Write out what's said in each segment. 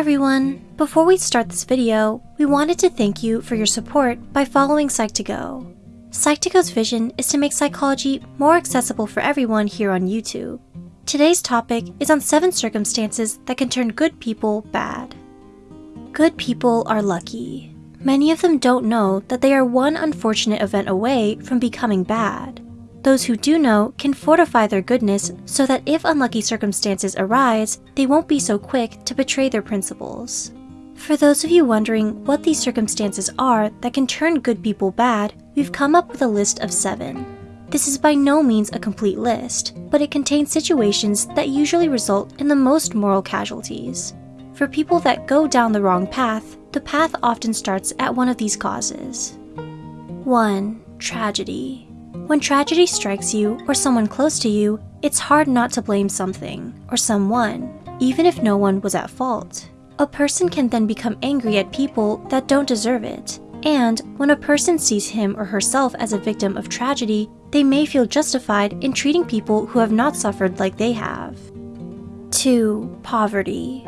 everyone! Before we start this video, we wanted to thank you for your support by following Psych2Go. Psych2Go's vision is to make psychology more accessible for everyone here on YouTube. Today's topic is on 7 circumstances that can turn good people bad. Good people are lucky. Many of them don't know that they are one unfortunate event away from becoming bad. Those who do know can fortify their goodness so that if unlucky circumstances arise, they won't be so quick to betray their principles. For those of you wondering what these circumstances are that can turn good people bad, we've come up with a list of seven. This is by no means a complete list, but it contains situations that usually result in the most moral casualties. For people that go down the wrong path, the path often starts at one of these causes. 1. Tragedy when tragedy strikes you or someone close to you, it's hard not to blame something or someone, even if no one was at fault. A person can then become angry at people that don't deserve it, and when a person sees him or herself as a victim of tragedy, they may feel justified in treating people who have not suffered like they have. 2. Poverty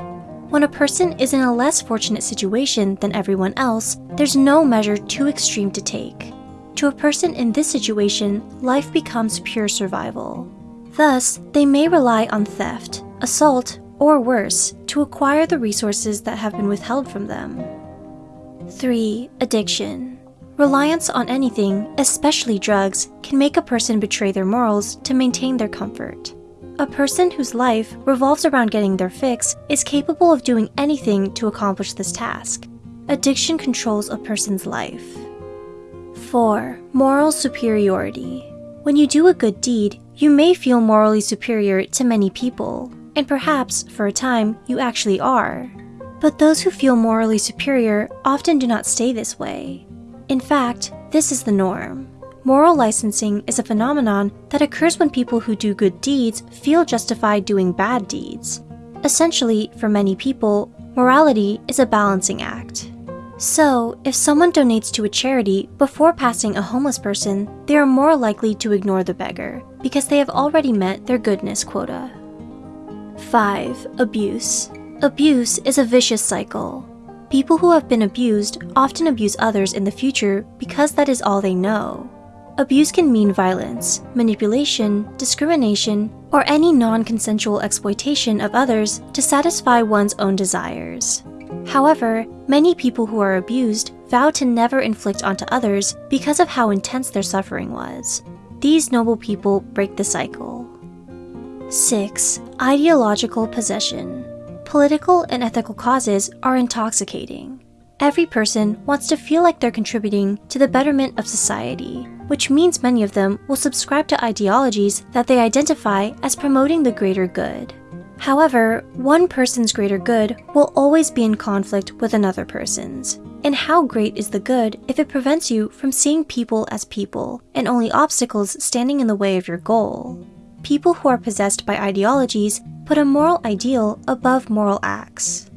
When a person is in a less fortunate situation than everyone else, there's no measure too extreme to take. To a person in this situation, life becomes pure survival. Thus, they may rely on theft, assault, or worse, to acquire the resources that have been withheld from them. 3. Addiction Reliance on anything, especially drugs, can make a person betray their morals to maintain their comfort. A person whose life revolves around getting their fix is capable of doing anything to accomplish this task. Addiction controls a person's life. 4. Moral superiority. When you do a good deed, you may feel morally superior to many people, and perhaps, for a time, you actually are. But those who feel morally superior often do not stay this way. In fact, this is the norm. Moral licensing is a phenomenon that occurs when people who do good deeds feel justified doing bad deeds. Essentially, for many people, morality is a balancing act. So, if someone donates to a charity before passing a homeless person, they are more likely to ignore the beggar because they have already met their goodness quota. 5. Abuse Abuse is a vicious cycle. People who have been abused often abuse others in the future because that is all they know. Abuse can mean violence, manipulation, discrimination, or any non-consensual exploitation of others to satisfy one's own desires. However, many people who are abused vow to never inflict onto others because of how intense their suffering was. These noble people break the cycle. 6. Ideological possession. Political and ethical causes are intoxicating. Every person wants to feel like they're contributing to the betterment of society, which means many of them will subscribe to ideologies that they identify as promoting the greater good. However, one person's greater good will always be in conflict with another person's. And how great is the good if it prevents you from seeing people as people and only obstacles standing in the way of your goal? People who are possessed by ideologies put a moral ideal above moral acts.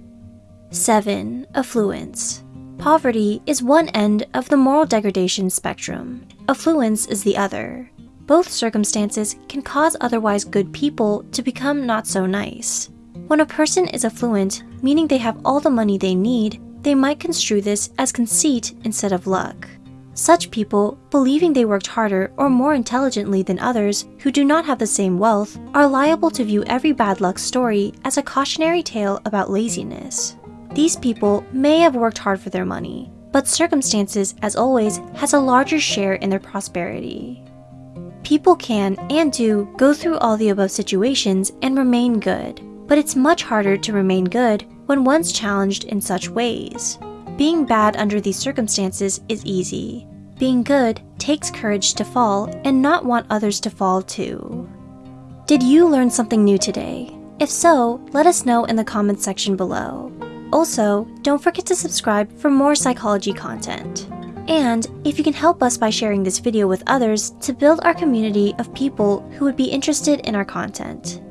7. Affluence Poverty is one end of the moral degradation spectrum. Affluence is the other. Both circumstances can cause otherwise good people to become not so nice. When a person is affluent, meaning they have all the money they need, they might construe this as conceit instead of luck. Such people, believing they worked harder or more intelligently than others who do not have the same wealth, are liable to view every bad luck story as a cautionary tale about laziness. These people may have worked hard for their money, but circumstances, as always, has a larger share in their prosperity. People can, and do, go through all the above situations and remain good, but it's much harder to remain good when one's challenged in such ways. Being bad under these circumstances is easy. Being good takes courage to fall and not want others to fall too. Did you learn something new today? If so, let us know in the comments section below. Also, don't forget to subscribe for more psychology content. And if you can help us by sharing this video with others to build our community of people who would be interested in our content.